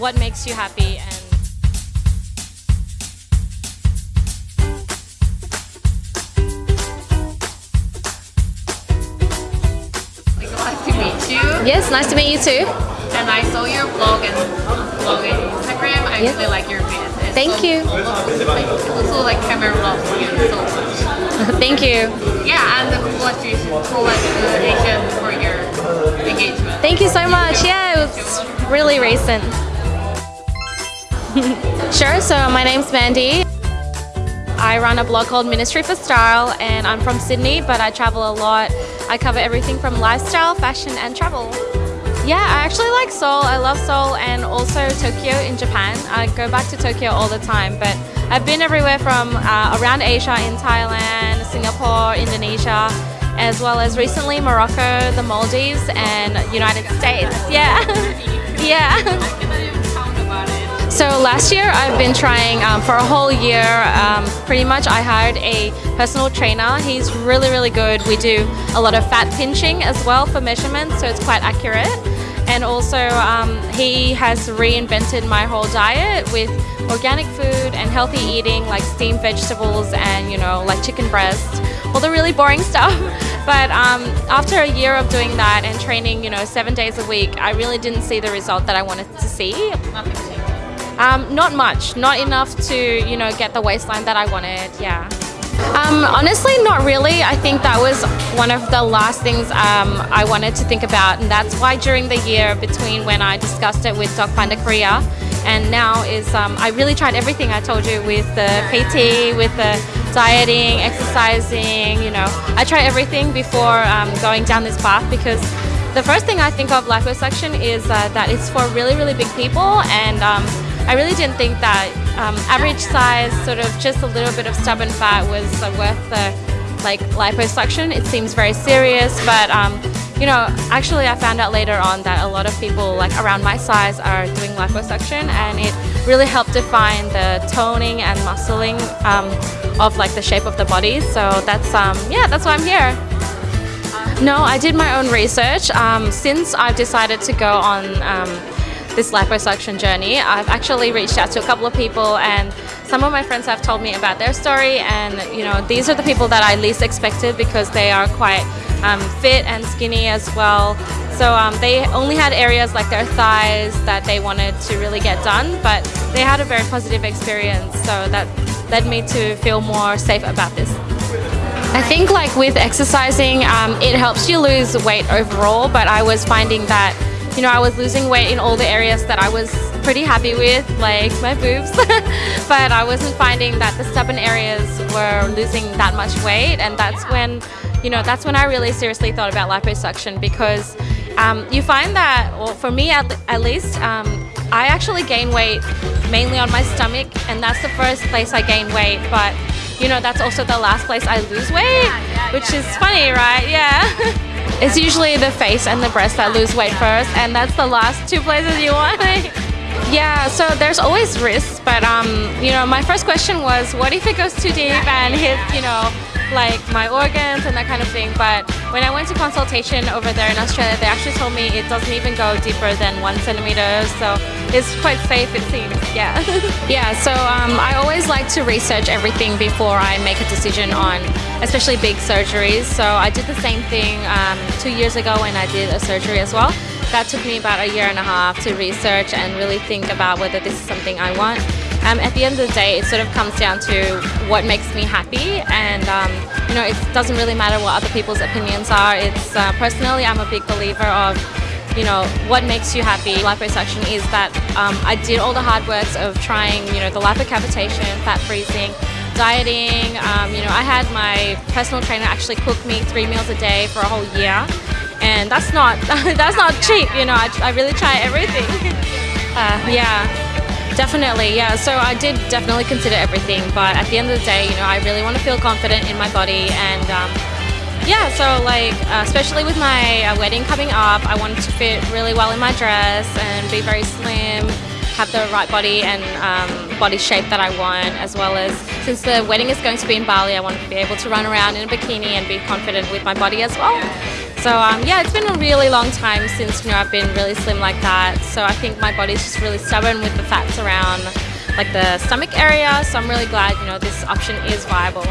what makes you happy and Nice to meet you. Yes, nice to meet you too. And I saw your blog and blog and Instagram. I yes. really like your videos. Thank you. Also like camera vlogs so much. Thank you. Yeah, and the collaboration for your engagement. Thank you so much. Yeah, it was really recent. sure, so my name's Mandy. I run a blog called Ministry for Style and I'm from Sydney, but I travel a lot. I cover everything from lifestyle, fashion, and travel. Yeah, I actually like Seoul. I love Seoul and also Tokyo in Japan. I go back to Tokyo all the time, but I've been everywhere from uh, around Asia in Thailand, Singapore, Indonesia, as well as recently Morocco, the Maldives, and United States. Yeah, yeah. So last year I've been trying um, for a whole year. Um, pretty much I hired a personal trainer. He's really really good. We do a lot of fat pinching as well for measurements, so it's quite accurate. And also um, he has reinvented my whole diet with organic food and healthy eating like steamed vegetables and you know like chicken breast, all the really boring stuff. But um, after a year of doing that and training, you know, seven days a week, I really didn't see the result that I wanted to see. Um, not much, not enough to you know get the waistline that I wanted. Yeah. Um, honestly, not really. I think that was one of the last things um, I wanted to think about, and that's why during the year between when I discussed it with Doc Panda Korea and now is um, I really tried everything I told you with the PT, with the dieting, exercising. You know, I tried everything before um, going down this path because the first thing I think of liposuction is uh, that it's for really, really big people, and um, I really didn't think that um, average size, sort of just a little bit of stubborn fat was uh, worth the like liposuction. It seems very serious, but um, you know, actually, I found out later on that a lot of people like around my size are doing liposuction, and it really helped define the toning and muscling um, of like the shape of the body. So that's um, yeah, that's why I'm here. No, I did my own research. Um, since I've decided to go on um, this liposuction journey, I've actually reached out to a couple of people, and some of my friends have told me about their story. And you know, these are the people that I least expected because they are quite um, fit and skinny as well. So um, they only had areas like their thighs that they wanted to really get done, but they had a very positive experience. So that led me to feel more safe about this. I think like with exercising, um, it helps you lose weight overall, but I was finding that, you know, I was losing weight in all the areas that I was pretty happy with, like my boobs, but I wasn't finding that the stubborn areas were losing that much weight, and that's when, you know, that's when I really seriously thought about liposuction because um, you find that, well, for me at, at least, um, I actually gain weight mainly on my stomach, and that's the first place I gain weight, but you know, that's also the last place I lose weight, yeah, which yeah, is yeah. funny, right? Yeah. it's usually the face and the breast that lose weight first, and that's the last two places you want. yeah, so there's always risks, but um, you know, my first question was, what if it goes too deep and hits, you know, like my organs and that kind of thing. But when I went to consultation over there in Australia, they actually told me it doesn't even go deeper than one centimeter. So it's quite safe, it seems. Yeah. yeah. So um, I always like to research everything before I make a decision on, especially big surgeries. So I did the same thing um, two years ago when I did a surgery as well. That took me about a year and a half to research and really think about whether this is something I want. Um, at the end of the day, it sort of comes down to what makes me happy, and um, you know, it doesn't really matter what other people's opinions are. It's uh, personally, I'm a big believer of, you know, what makes you happy. Liposuction is that um, I did all the hard works of trying, you know, the lipocavitation, fat freezing, dieting. Um, you know, I had my personal trainer actually cook me three meals a day for a whole year, and that's not that's not cheap. You know, I, I really try everything. Uh, yeah. Definitely, yeah. So I did definitely consider everything, but at the end of the day, you know, I really want to feel confident in my body, and um, yeah. So like, uh, especially with my uh, wedding coming up, I wanted to fit really well in my dress and be very slim, have the right body and um, body shape that I want, as well as since the wedding is going to be in Bali, I want to be able to run around in a bikini and be confident with my body as well. So um, yeah, it's been a really long time since you know I've been really slim like that. So I think my body's just really stubborn with the fats around like the stomach area. So I'm really glad you know this option is viable.